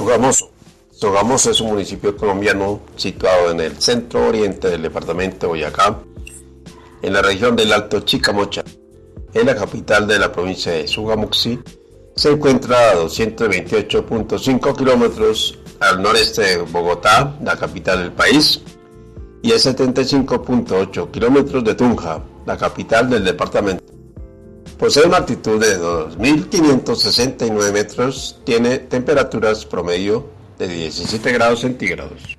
Sogamoso. Sogamoso es un municipio colombiano situado en el centro oriente del departamento de Boyacá, en la región del Alto Chicamocha. En la capital de la provincia de Sugamuxi. Se encuentra a 228.5 kilómetros al noreste de Bogotá, la capital del país, y a 75.8 kilómetros de Tunja, la capital del departamento. Posee una altitud de 2.569 metros, tiene temperaturas promedio de 17 grados centígrados.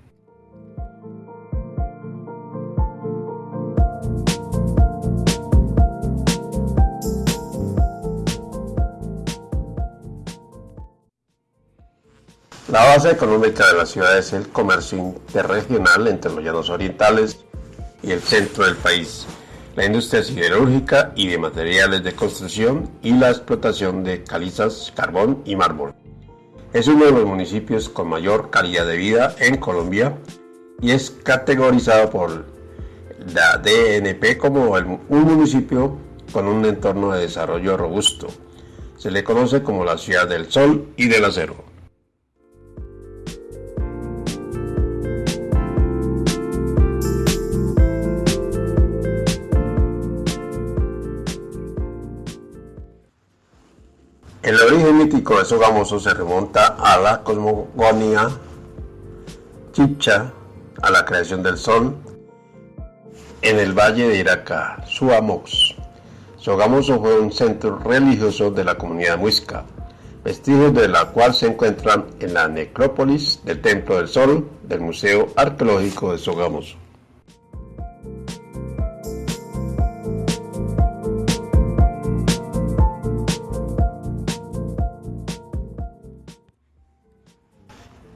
La base económica de la ciudad es el comercio interregional entre los llanos orientales y el centro del país la industria siderúrgica y de materiales de construcción y la explotación de calizas, carbón y mármol. Es uno de los municipios con mayor calidad de vida en Colombia y es categorizado por la DNP como un municipio con un entorno de desarrollo robusto. Se le conoce como la ciudad del sol y del acero. De Sogamoso se remonta a la cosmogonía chicha, a la creación del sol en el valle de Iraca, Suamox. Sogamoso fue un centro religioso de la comunidad muisca, vestigios de la cual se encuentran en la necrópolis del Templo del Sol del Museo Arqueológico de Sogamoso.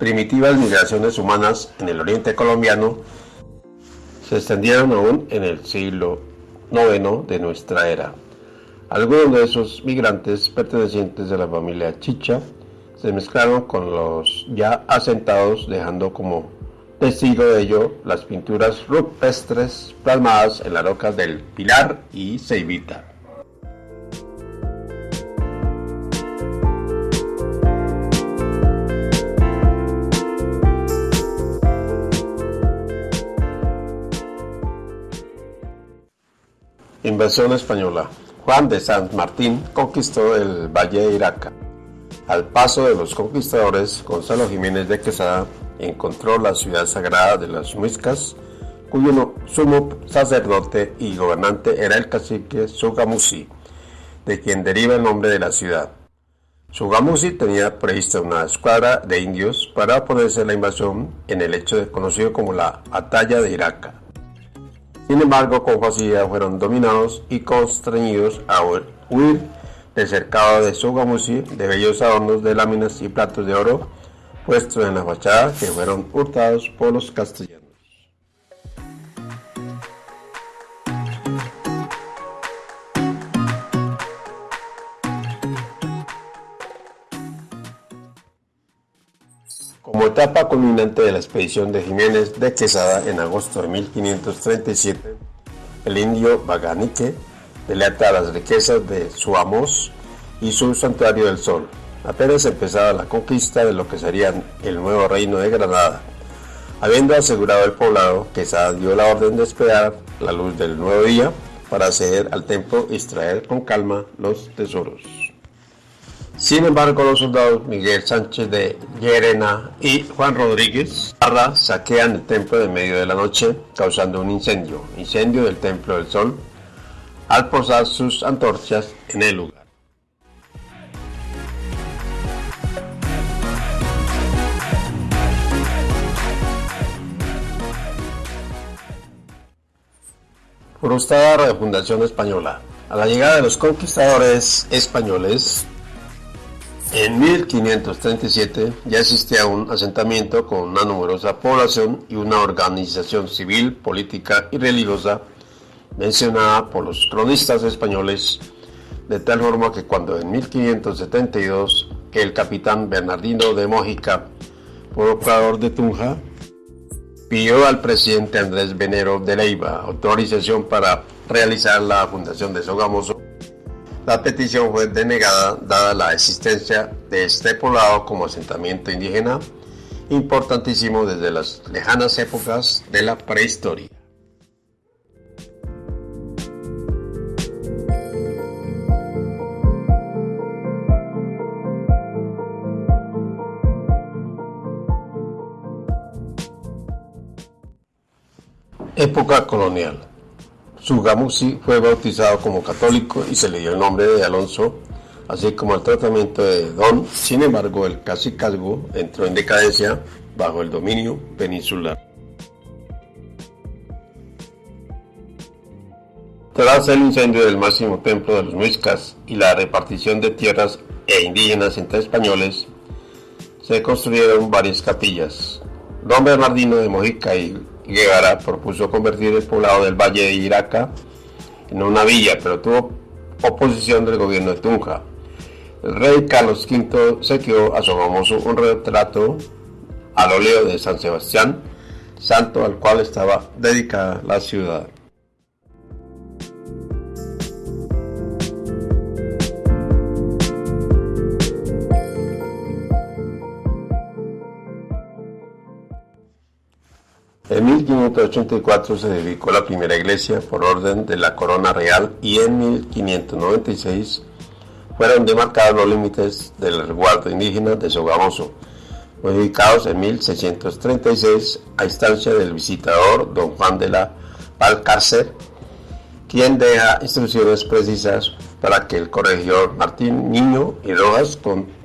Primitivas migraciones humanas en el oriente colombiano se extendieron aún en el siglo IX de nuestra era. Algunos de esos migrantes pertenecientes a la familia Chicha se mezclaron con los ya asentados dejando como testigo de ello las pinturas rupestres plasmadas en las rocas del Pilar y Ceibita. Invasión española. Juan de San Martín conquistó el Valle de Iraca. Al paso de los conquistadores, Gonzalo Jiménez de Quesada encontró la ciudad sagrada de las Muiscas, cuyo sumo sacerdote y gobernante era el cacique Sugamusi, de quien deriva el nombre de la ciudad. Sugamusi tenía prevista una escuadra de indios para oponerse a la invasión en el hecho conocido como la Batalla de Iraca. Sin embargo, con facilidad fueron dominados y constreñidos a huir del cercado de Sugamusi de bellos adornos de láminas y platos de oro puestos en la fachada que fueron hurtados por los castellanos. Como etapa culminante de la expedición de Jiménez de Quesada en agosto de 1537, el indio Baganique delata las riquezas de Suamos y su santuario del sol. Apenas empezaba la conquista de lo que sería el nuevo reino de Granada. Habiendo asegurado el poblado, Quesada dio la orden de esperar la luz del nuevo día para acceder al templo y extraer con calma los tesoros. Sin embargo, los soldados Miguel Sánchez de Llerena y Juan Rodríguez Parra saquean el templo de medio de la noche, causando un incendio, incendio del Templo del Sol, al posar sus antorchas en el lugar. Frustrada Fundación Española. A la llegada de los conquistadores españoles, en 1537 ya existía un asentamiento con una numerosa población y una organización civil, política y religiosa mencionada por los cronistas españoles, de tal forma que cuando en 1572 el capitán Bernardino de Mójica, procurador de Tunja, pidió al presidente Andrés Venero de Leiva autorización para realizar la fundación de Sogamoso, La petición fue denegada dada la existencia de este poblado como asentamiento indígena importantísimo desde las lejanas épocas de la prehistoria. Época colonial. Sugamusi fue bautizado como católico y se le dio el nombre de Alonso, así como el tratamiento de Don. Sin embargo, el cacicazgo entró en decadencia bajo el dominio peninsular. Tras el incendio del máximo templo de los muiscas y la repartición de tierras e indígenas entre españoles, se construyeron varias capillas. Don Bernardino de Mojica y Guevara propuso convertir el poblado del Valle de Iraca en una villa, pero tuvo oposición del gobierno de Tunja. El rey Carlos V se quedó a su famoso un retrato al óleo de San Sebastián, santo al cual estaba dedicada la ciudad. En 1584 se dedicó la primera iglesia por orden de la corona real y en 1596 fueron demarcados los límites del resguardo indígena de Sogamoso, modificados en 1636 a instancia del visitador don Juan de la Valcárcer, quien deja instrucciones precisas para que el corregidor Martín Niño y Rojas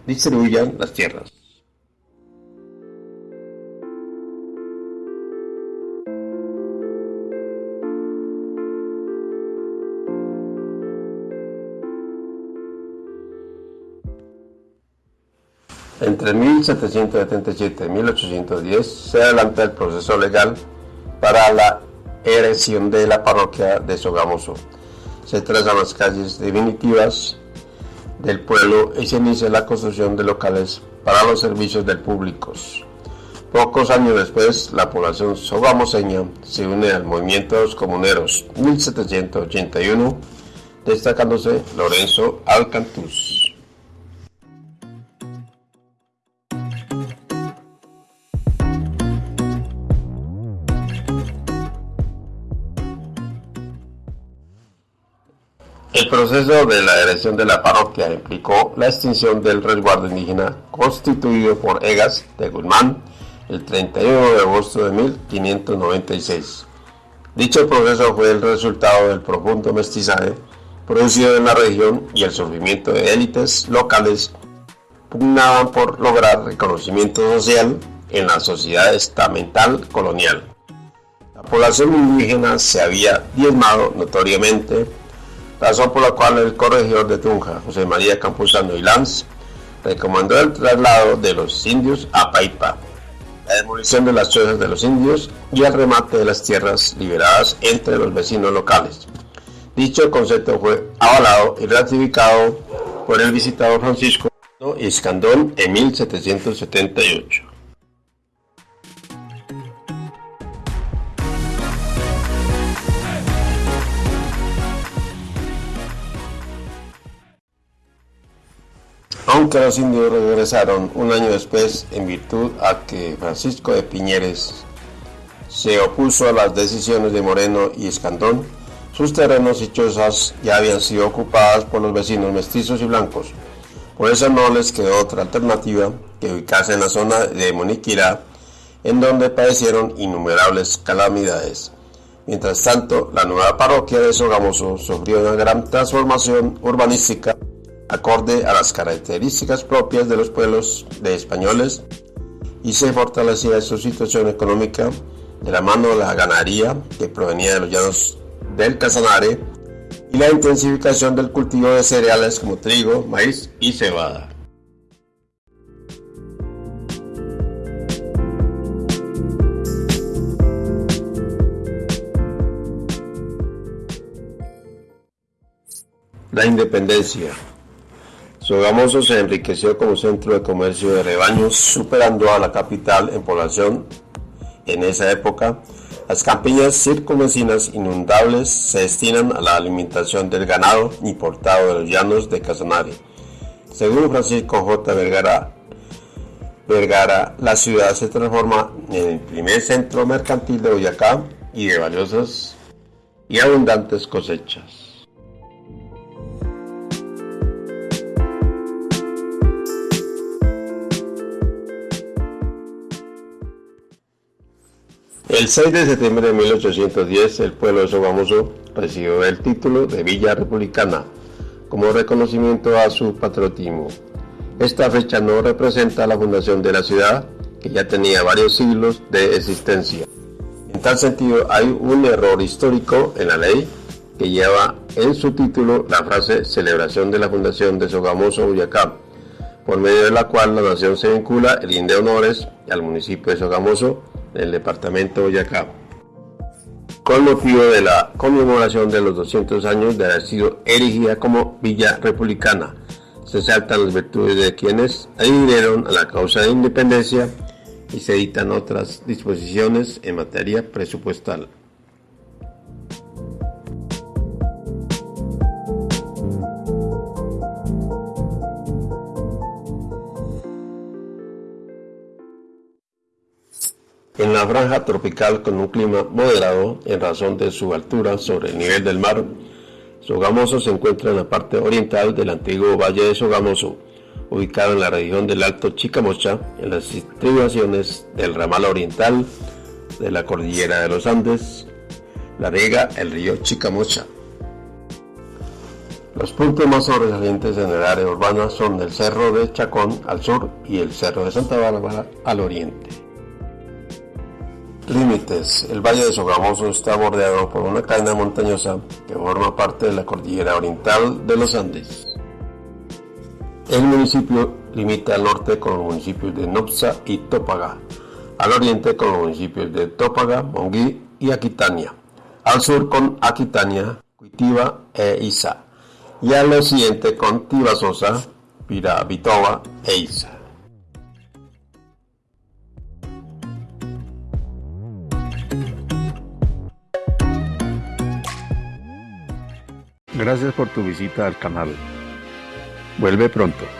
distribuyan las tierras. Entre 1777 y 1810 se adelanta el proceso legal para la erección de la parroquia de Sogamoso. Se trazan las calles definitivas del pueblo y se inicia la construcción de locales para los servicios del público. Pocos años después, la población sogamoseña se une al movimiento de los comuneros 1781, destacándose Lorenzo Alcantuz. El proceso de la erección de la parroquia implicó la extinción del resguardo indígena constituido por Egas de Guzmán el 31 de agosto de 1596. Dicho proceso fue el resultado del profundo mestizaje producido en la región y el sufrimiento de élites locales pugnaban por lograr reconocimiento social en la sociedad estamental colonial. La población indígena se había diezmado notoriamente razón por la cual el corregidor de Tunja, José María Campuzano y Lanz, recomendó el traslado de los indios a Paipa, la demolición de las chozas de los indios y el remate de las tierras liberadas entre los vecinos locales. Dicho concepto fue avalado y ratificado por el visitador Francisco Iscandón en 1778. Aunque los indios regresaron un año después en virtud a que Francisco de Piñeres se opuso a las decisiones de Moreno y Escandón, sus terrenos y chozas ya habían sido ocupadas por los vecinos mestizos y blancos. Por eso no les quedó otra alternativa que ubicarse en la zona de Moniquirá, en donde padecieron innumerables calamidades. Mientras tanto, la nueva parroquia de Sogamoso sufrió una gran transformación urbanística acorde a las características propias de los pueblos de españoles y se fortalecía su situación económica de la mano de la ganadería que provenía de los llanos del Casanare y la intensificación del cultivo de cereales como trigo, maíz y cebada. La independencia. Sogamoso se enriqueció como centro de comercio de rebaños, superando a la capital en población en esa época Las campiñas circunvecinas inundables se destinan a la alimentación del ganado importado de los llanos de Casanare. Según Francisco J. Vergara, Vergara, la ciudad se transforma en el primer centro mercantil de Boyacá y de valiosas y abundantes cosechas. El 6 de septiembre de 1810, el pueblo de Sogamoso recibió el título de Villa Republicana como reconocimiento a su patriotismo. Esta fecha no representa la fundación de la ciudad, que ya tenía varios siglos de existencia. En tal sentido, hay un error histórico en la ley que lleva en su título la frase celebración de la fundación de Sogamoso, Boyacá, por medio de la cual la nación se vincula el de honores al municipio de Sogamoso del departamento de Boyacá, con motivo de la conmemoración de los 200 años de haber sido erigida como Villa Republicana. Se saltan las virtudes de quienes adhirieron a la causa de independencia y se editan otras disposiciones en materia presupuestal. Franja tropical con un clima moderado en razón de su altura sobre el nivel del mar, Sogamoso se encuentra en la parte oriental del antiguo Valle de Sogamoso, ubicado en la región del Alto Chicamocha, en las estribaciones del ramal oriental de la cordillera de los Andes, la riega el río Chicamocha. Los puntos más sobresalientes en el área urbana son el Cerro de Chacón al sur y el Cerro de Santa Bárbara al oriente. Límites. El Valle de Sogamoso está bordeado por una cadena montañosa que forma parte de la cordillera oriental de los Andes. El municipio limita al norte con los municipios de Nopsa y Tópaga, al oriente con los municipios de Tópaga, Monguí y Aquitania, al sur con Aquitania, Cuitiva e Isa, y al occidente con Tibasosa, Piravitoba e Isa. Gracias por tu visita al canal. Vuelve pronto.